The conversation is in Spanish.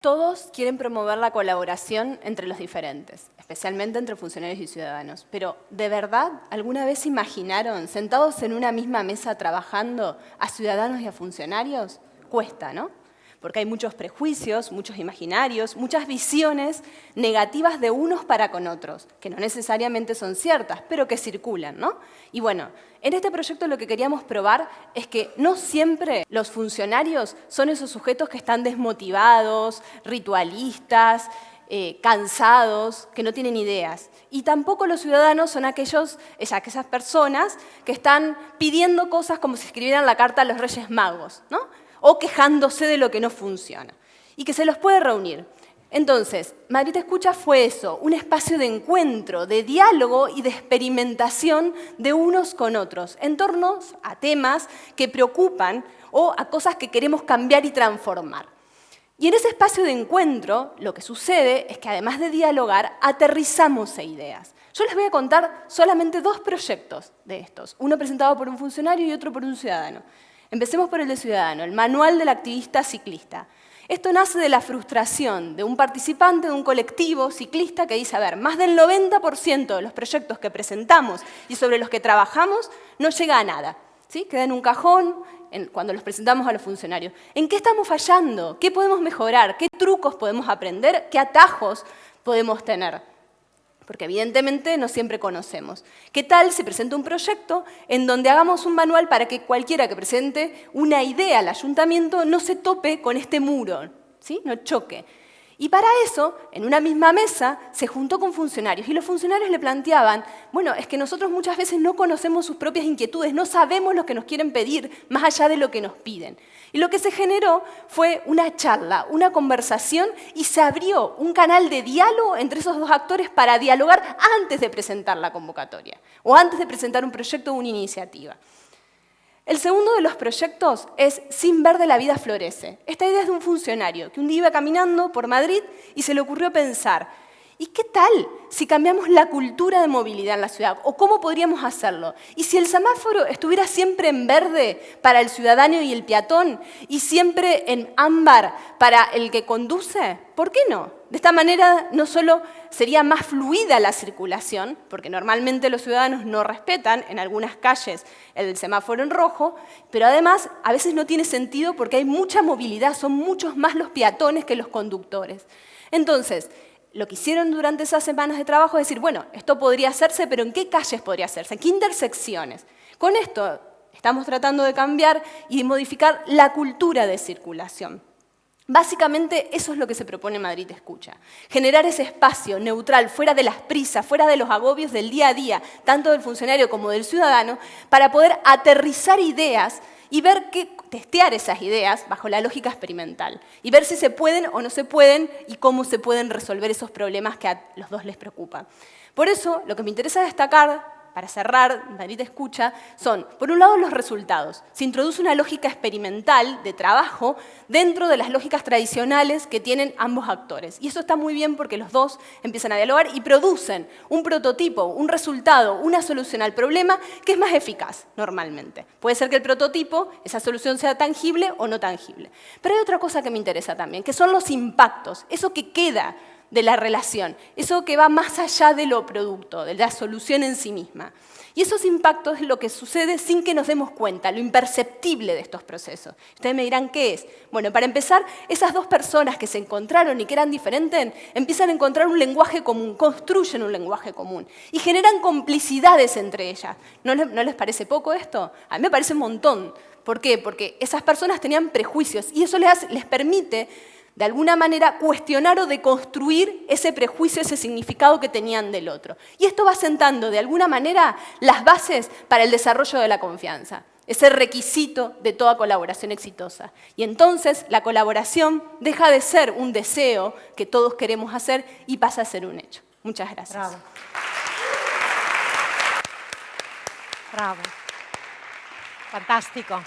Todos quieren promover la colaboración entre los diferentes, especialmente entre funcionarios y ciudadanos. Pero, ¿de verdad alguna vez imaginaron, sentados en una misma mesa trabajando, a ciudadanos y a funcionarios? Cuesta, ¿no? Porque hay muchos prejuicios, muchos imaginarios, muchas visiones negativas de unos para con otros, que no necesariamente son ciertas, pero que circulan, ¿no? Y bueno, en este proyecto lo que queríamos probar es que no siempre los funcionarios son esos sujetos que están desmotivados, ritualistas, eh, cansados, que no tienen ideas. Y tampoco los ciudadanos son aquellos, aquellas personas que están pidiendo cosas como si escribieran la carta a los Reyes Magos, ¿no? O quejándose de lo que no funciona, y que se los puede reunir. Entonces, Madrid Escucha fue eso, un espacio de encuentro, de diálogo y de experimentación de unos con otros, en torno a temas que preocupan o a cosas que queremos cambiar y transformar. Y en ese espacio de encuentro, lo que sucede es que además de dialogar, aterrizamos ideas. Yo les voy a contar solamente dos proyectos de estos, uno presentado por un funcionario y otro por un ciudadano. Empecemos por el de Ciudadano, el manual del activista ciclista. Esto nace de la frustración de un participante de un colectivo ciclista que dice, a ver, más del 90% de los proyectos que presentamos y sobre los que trabajamos no llega a nada. ¿sí? Queda en un cajón cuando los presentamos a los funcionarios. ¿En qué estamos fallando? ¿Qué podemos mejorar? ¿Qué trucos podemos aprender? ¿Qué atajos podemos tener? Porque evidentemente no siempre conocemos. ¿Qué tal si presento un proyecto en donde hagamos un manual para que cualquiera que presente una idea al ayuntamiento no se tope con este muro, ¿sí? no choque? Y para eso, en una misma mesa, se juntó con funcionarios y los funcionarios le planteaban, bueno, es que nosotros muchas veces no conocemos sus propias inquietudes, no sabemos lo que nos quieren pedir más allá de lo que nos piden. Y lo que se generó fue una charla, una conversación y se abrió un canal de diálogo entre esos dos actores para dialogar antes de presentar la convocatoria o antes de presentar un proyecto o una iniciativa. El segundo de los proyectos es Sin Verde la vida florece. Esta idea es de un funcionario que un día iba caminando por Madrid y se le ocurrió pensar, ¿y qué tal si cambiamos la cultura de movilidad en la ciudad? ¿O cómo podríamos hacerlo? ¿Y si el semáforo estuviera siempre en verde para el ciudadano y el peatón y siempre en ámbar para el que conduce? ¿Por qué no? De esta manera no solo sería más fluida la circulación, porque normalmente los ciudadanos no respetan en algunas calles el semáforo en rojo, pero además a veces no tiene sentido porque hay mucha movilidad, son muchos más los peatones que los conductores. Entonces, lo que hicieron durante esas semanas de trabajo es decir, bueno, esto podría hacerse, pero ¿en qué calles podría hacerse? ¿En qué intersecciones? Con esto estamos tratando de cambiar y modificar la cultura de circulación. Básicamente eso es lo que se propone Madrid Escucha. Generar ese espacio neutral, fuera de las prisas, fuera de los agobios del día a día, tanto del funcionario como del ciudadano, para poder aterrizar ideas y ver qué, testear esas ideas bajo la lógica experimental y ver si se pueden o no se pueden y cómo se pueden resolver esos problemas que a los dos les preocupan. Por eso, lo que me interesa destacar para cerrar, Madrid escucha, son, por un lado, los resultados. Se introduce una lógica experimental de trabajo dentro de las lógicas tradicionales que tienen ambos actores. Y eso está muy bien porque los dos empiezan a dialogar y producen un prototipo, un resultado, una solución al problema que es más eficaz normalmente. Puede ser que el prototipo, esa solución sea tangible o no tangible. Pero hay otra cosa que me interesa también, que son los impactos, eso que queda de la relación, eso que va más allá de lo producto, de la solución en sí misma. Y esos impactos es lo que sucede sin que nos demos cuenta, lo imperceptible de estos procesos. Ustedes me dirán, ¿qué es? Bueno, para empezar, esas dos personas que se encontraron y que eran diferentes, empiezan a encontrar un lenguaje común, construyen un lenguaje común y generan complicidades entre ellas. ¿No les, ¿no les parece poco esto? A mí me parece un montón. ¿Por qué? Porque esas personas tenían prejuicios y eso les permite de alguna manera cuestionar o deconstruir ese prejuicio, ese significado que tenían del otro. Y esto va sentando de alguna manera las bases para el desarrollo de la confianza, ese requisito de toda colaboración exitosa. Y entonces la colaboración deja de ser un deseo que todos queremos hacer y pasa a ser un hecho. Muchas gracias. Bravo. Bravo. Fantástico.